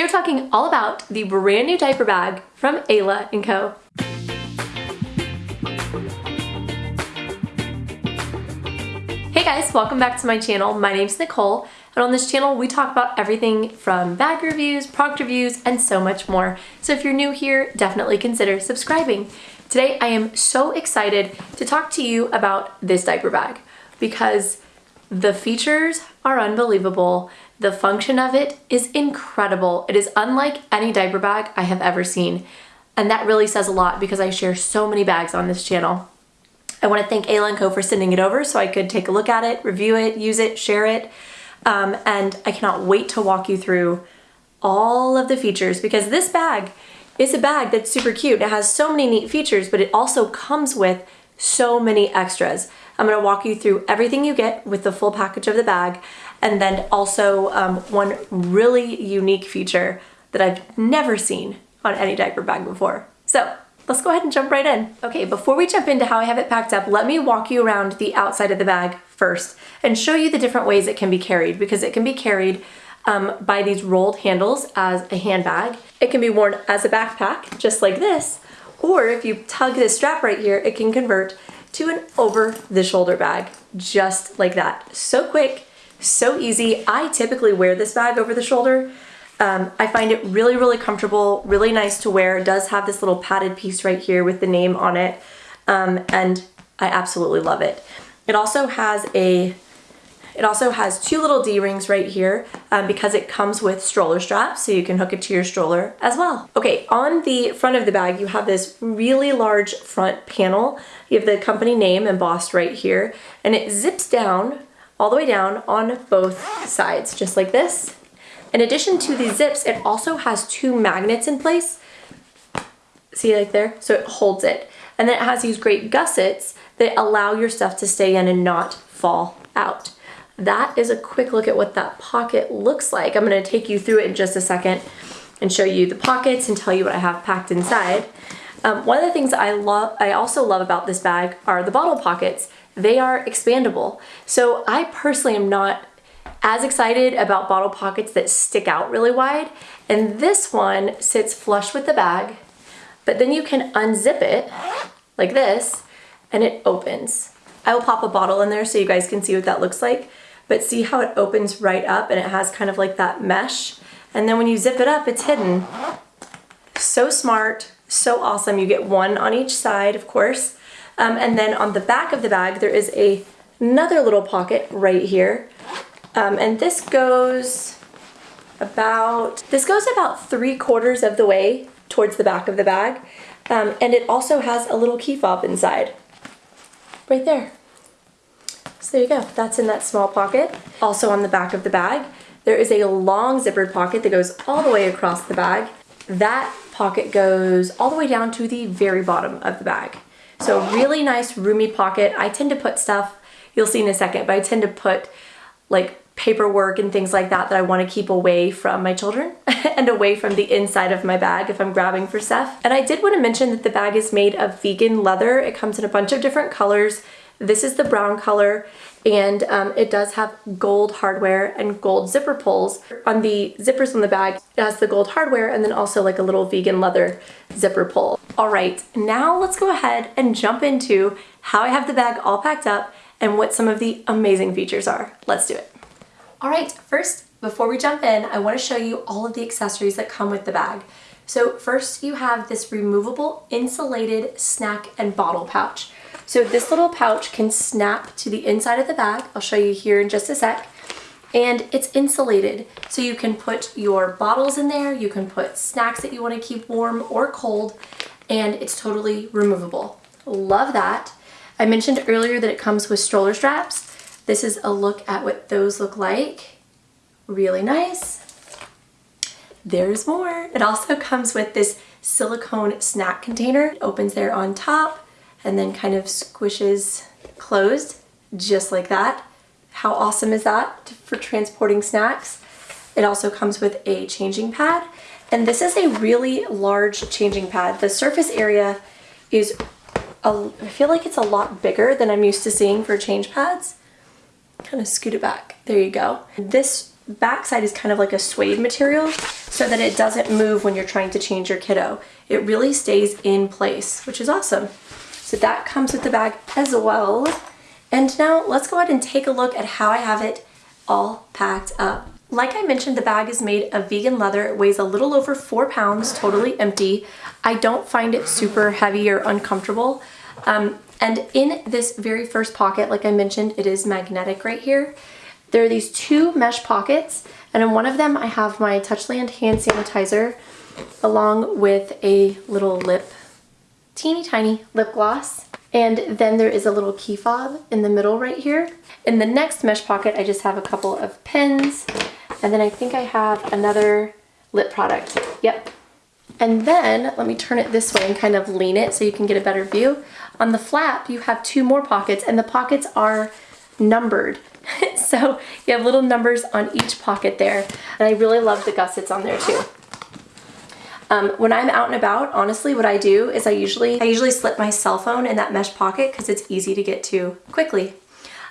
We're talking all about the brand new diaper bag from Ayla & Co. Hey guys, welcome back to my channel. My name's Nicole, and on this channel we talk about everything from bag reviews, product reviews, and so much more. So if you're new here, definitely consider subscribing. Today I am so excited to talk to you about this diaper bag because the features are unbelievable. The function of it is incredible. It is unlike any diaper bag I have ever seen. And that really says a lot because I share so many bags on this channel. I want to thank Ayla Co for sending it over so I could take a look at it, review it, use it, share it. Um, and I cannot wait to walk you through all of the features because this bag is a bag that's super cute. It has so many neat features, but it also comes with so many extras. I'm gonna walk you through everything you get with the full package of the bag and then also um, one really unique feature that I've never seen on any diaper bag before. So let's go ahead and jump right in. Okay, before we jump into how I have it packed up, let me walk you around the outside of the bag first and show you the different ways it can be carried because it can be carried um, by these rolled handles as a handbag. It can be worn as a backpack, just like this, or if you tug this strap right here, it can convert to an over the shoulder bag, just like that. So quick, so easy. I typically wear this bag over the shoulder. Um, I find it really, really comfortable, really nice to wear. It does have this little padded piece right here with the name on it. Um, and I absolutely love it. It also has a it also has two little D-rings right here um, because it comes with stroller straps so you can hook it to your stroller as well. Okay, on the front of the bag you have this really large front panel. You have the company name embossed right here and it zips down all the way down on both sides just like this. In addition to the zips, it also has two magnets in place. See like there? So it holds it. And then it has these great gussets that allow your stuff to stay in and not fall out that is a quick look at what that pocket looks like. I'm gonna take you through it in just a second and show you the pockets and tell you what I have packed inside. Um, one of the things I love, I also love about this bag are the bottle pockets. They are expandable. So I personally am not as excited about bottle pockets that stick out really wide. And this one sits flush with the bag, but then you can unzip it like this and it opens. I will pop a bottle in there so you guys can see what that looks like but see how it opens right up and it has kind of like that mesh. And then when you zip it up, it's hidden. So smart, so awesome. You get one on each side, of course. Um, and then on the back of the bag, there is a, another little pocket right here. Um, and this goes about, this goes about three quarters of the way towards the back of the bag. Um, and it also has a little key fob inside, right there. So there you go, that's in that small pocket. Also on the back of the bag, there is a long zippered pocket that goes all the way across the bag. That pocket goes all the way down to the very bottom of the bag. So really nice roomy pocket. I tend to put stuff, you'll see in a second, but I tend to put like paperwork and things like that that I want to keep away from my children and away from the inside of my bag if I'm grabbing for stuff. And I did want to mention that the bag is made of vegan leather. It comes in a bunch of different colors. This is the brown color and um, it does have gold hardware and gold zipper pulls. On the zippers on the bag, it has the gold hardware and then also like a little vegan leather zipper pull. All right, now let's go ahead and jump into how I have the bag all packed up and what some of the amazing features are. Let's do it. All right, first, before we jump in, I wanna show you all of the accessories that come with the bag. So first you have this removable insulated snack and bottle pouch. So this little pouch can snap to the inside of the bag. I'll show you here in just a sec. And it's insulated, so you can put your bottles in there, you can put snacks that you wanna keep warm or cold, and it's totally removable. Love that. I mentioned earlier that it comes with stroller straps. This is a look at what those look like. Really nice. There's more. It also comes with this silicone snack container. It opens there on top and then kind of squishes closed just like that. How awesome is that for transporting snacks? It also comes with a changing pad and this is a really large changing pad. The surface area is, a, I feel like it's a lot bigger than I'm used to seeing for change pads. Kind of scoot it back. There you go. This backside is kind of like a suede material so that it doesn't move when you're trying to change your kiddo. It really stays in place, which is awesome. So that comes with the bag as well. And now let's go ahead and take a look at how I have it all packed up. Like I mentioned, the bag is made of vegan leather. It weighs a little over four pounds, totally empty. I don't find it super heavy or uncomfortable. Um, and in this very first pocket, like I mentioned, it is magnetic right here. There are these two mesh pockets, and in one of them I have my Touchland hand sanitizer along with a little lip, teeny tiny lip gloss. And then there is a little key fob in the middle right here. In the next mesh pocket, I just have a couple of pins. And then I think I have another lip product. Yep. And then let me turn it this way and kind of lean it so you can get a better view. On the flap, you have two more pockets and the pockets are numbered. so you have little numbers on each pocket there. And I really love the gussets on there too. Um, when I'm out and about, honestly, what I do is I usually I usually slip my cell phone in that mesh pocket because it's easy to get to quickly.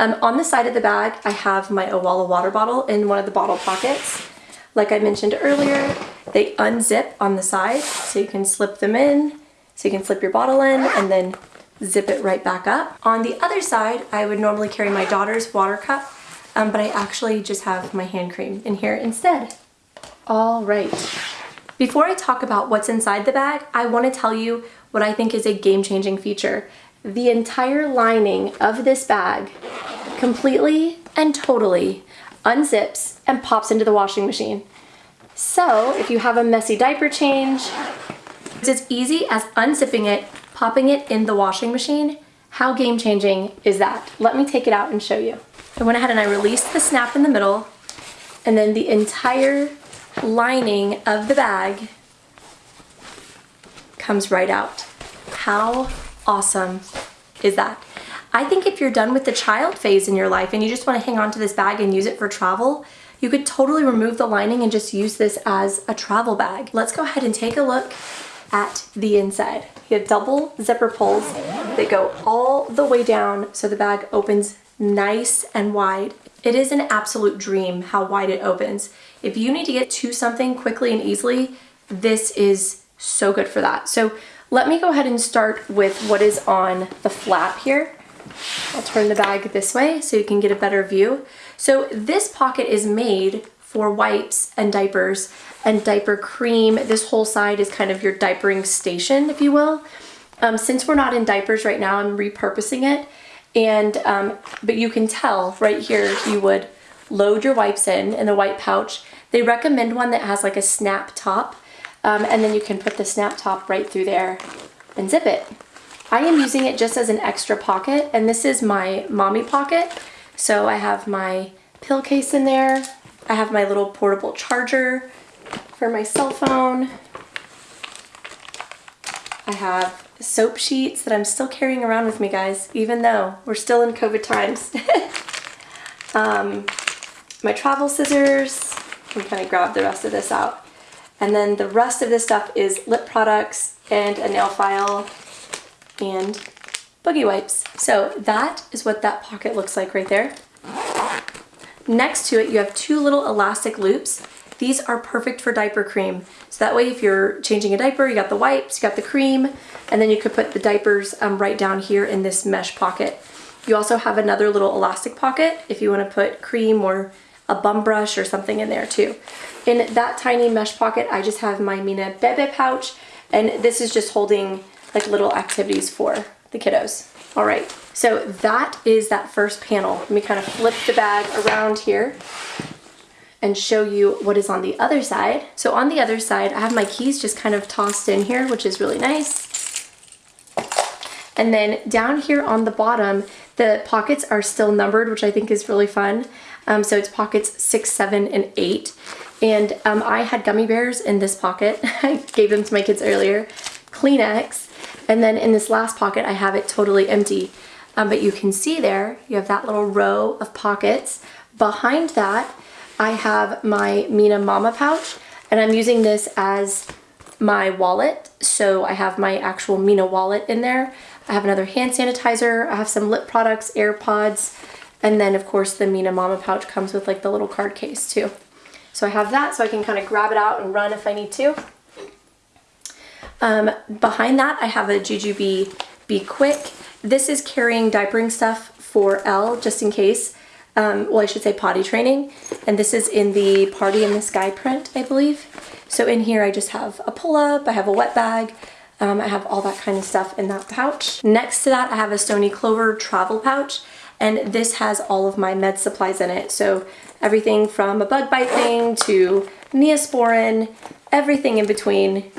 Um, on the side of the bag, I have my Owala water bottle in one of the bottle pockets. Like I mentioned earlier, they unzip on the side, so you can slip them in, so you can slip your bottle in and then zip it right back up. On the other side, I would normally carry my daughter's water cup, um, but I actually just have my hand cream in here instead. All right. Before I talk about what's inside the bag, I want to tell you what I think is a game-changing feature. The entire lining of this bag completely and totally unzips and pops into the washing machine. So if you have a messy diaper change, it's as easy as unzipping it, popping it in the washing machine. How game changing is that? Let me take it out and show you. I went ahead and I released the snap in the middle and then the entire lining of the bag comes right out. How awesome is that? I think if you're done with the child phase in your life and you just want to hang on to this bag and use it for travel, you could totally remove the lining and just use this as a travel bag. Let's go ahead and take a look at the inside. You have double zipper pulls that go all the way down so the bag opens nice and wide. It is an absolute dream how wide it opens. If you need to get to something quickly and easily, this is so good for that. So let me go ahead and start with what is on the flap here. I'll turn the bag this way so you can get a better view. So this pocket is made for wipes and diapers and diaper cream. This whole side is kind of your diapering station, if you will. Um, since we're not in diapers right now, I'm repurposing it. And, um, but you can tell right here, you would load your wipes in, in the white pouch. They recommend one that has like a snap top. Um, and then you can put the snap top right through there and zip it. I am using it just as an extra pocket and this is my mommy pocket. So I have my pill case in there. I have my little portable charger for my cell phone. I have soap sheets that I'm still carrying around with me guys, even though we're still in COVID times. um, my travel scissors, I'm kind of grab the rest of this out. And then the rest of this stuff is lip products and a nail file and boogie wipes. So that is what that pocket looks like right there. Next to it, you have two little elastic loops. These are perfect for diaper cream. So that way if you're changing a diaper, you got the wipes, you got the cream, and then you could put the diapers um, right down here in this mesh pocket. You also have another little elastic pocket if you want to put cream or a bum brush or something in there too. In that tiny mesh pocket, I just have my Mina Bebe pouch, and this is just holding like little activities for the kiddos. All right, so that is that first panel. Let me kind of flip the bag around here and show you what is on the other side. So on the other side, I have my keys just kind of tossed in here, which is really nice. And then down here on the bottom, the pockets are still numbered, which I think is really fun. Um, so it's pockets six, seven, and eight. And um, I had gummy bears in this pocket. I gave them to my kids earlier. Kleenex, and then in this last pocket, I have it totally empty. Um, but you can see there, you have that little row of pockets. Behind that, I have my Mina Mama pouch, and I'm using this as my wallet. So I have my actual Mina wallet in there. I have another hand sanitizer. I have some lip products, AirPods, And then of course the Mina Mama pouch comes with like the little card case too. So I have that so I can kind of grab it out and run if I need to. Um, behind that I have a JuJuBe Be Quick. This is carrying diapering stuff for Elle just in case. Um, well, I should say potty training. And this is in the Party in the Sky print, I believe. So in here I just have a pull-up, I have a wet bag, um, I have all that kind of stuff in that pouch. Next to that I have a Stoney Clover travel pouch and this has all of my med supplies in it. So everything from a bug bite thing to Neosporin, everything in between,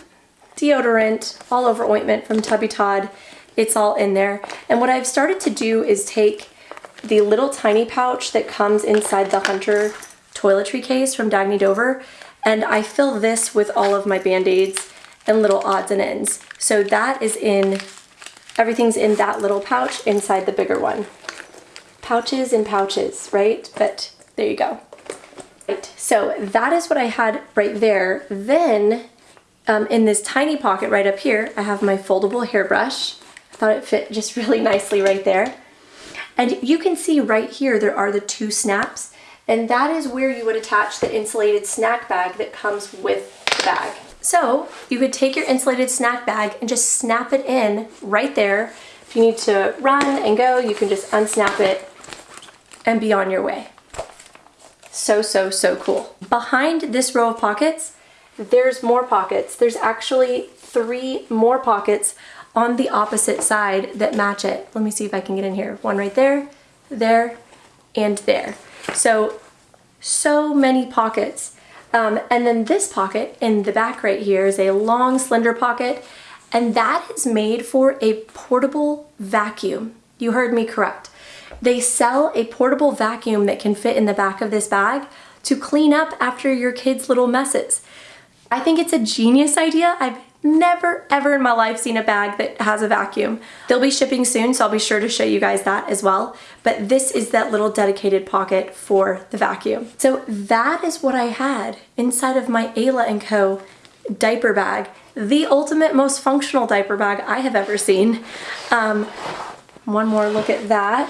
deodorant, all over ointment from Tubby Todd, it's all in there. And what I've started to do is take the little tiny pouch that comes inside the Hunter toiletry case from Dagne Dover and I fill this with all of my band-aids and little odds and ends. So that is in, everything's in that little pouch inside the bigger one. Pouches and pouches, right? But there you go. Right, so that is what I had right there. Then um, in this tiny pocket right up here, I have my foldable hairbrush. I thought it fit just really nicely right there. And you can see right here, there are the two snaps and that is where you would attach the insulated snack bag that comes with the bag. So you could take your insulated snack bag and just snap it in right there. If you need to run and go, you can just unsnap it and be on your way. So, so, so cool. Behind this row of pockets, there's more pockets. There's actually three more pockets on the opposite side that match it. Let me see if I can get in here. One right there, there, and there. So, so many pockets. Um, and then this pocket in the back right here is a long slender pocket and that is made for a portable vacuum. You heard me correct. They sell a portable vacuum that can fit in the back of this bag to clean up after your kids' little messes. I think it's a genius idea. I've never ever in my life seen a bag that has a vacuum. They'll be shipping soon, so I'll be sure to show you guys that as well. But this is that little dedicated pocket for the vacuum. So that is what I had inside of my Ayla & Co diaper bag. The ultimate most functional diaper bag I have ever seen. Um, one more look at that.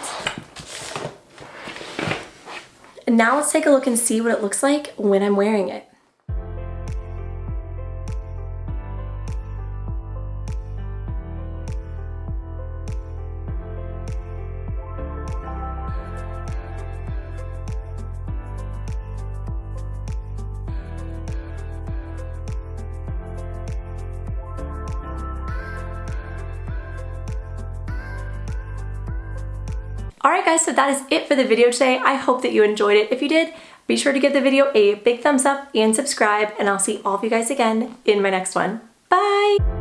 Now let's take a look and see what it looks like when I'm wearing it. Guys, so that is it for the video today. I hope that you enjoyed it. If you did, be sure to give the video a big thumbs up and subscribe, and I'll see all of you guys again in my next one. Bye!